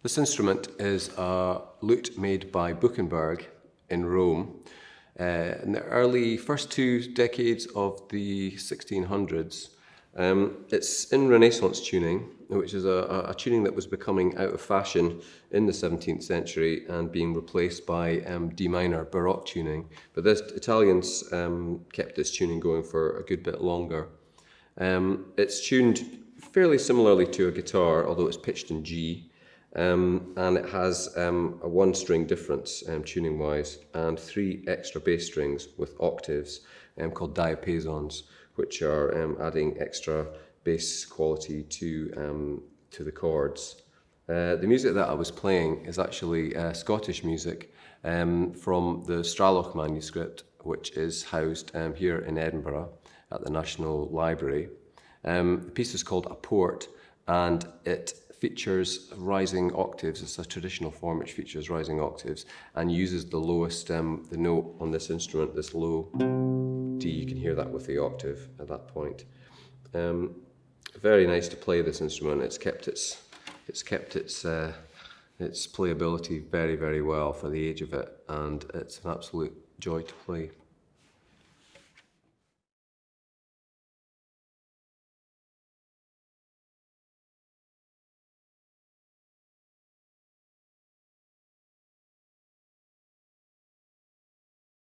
This instrument is a lute made by Buchenberg in Rome uh, in the early first two decades of the 1600s. Um, it's in Renaissance tuning, which is a, a, tuning that was becoming out of fashion in the 17th century and being replaced by um, D minor Baroque tuning. But the Italians um, kept this tuning going for a good bit longer. Um, it's tuned fairly similarly to a guitar, although it's pitched in G. Um, and it has um, a one string difference um, tuning wise and three extra bass strings with octaves um, called diapasons which are um, adding extra bass quality to, um, to the chords. Uh, the music that I was playing is actually uh, Scottish music from the Straloch manuscript which is housed here in Edinburgh at the National Library. the piece is called A Port and it features rising octaves. It's a traditional form which features rising octaves and uses the lowest, um, the note on this instrument, this low D. You can hear that with the octave at that point. Um, very nice to play this instrument. It's kept its, it's kept its, uh, its playability very, very well for the age of it, and it's an absolute joy to play.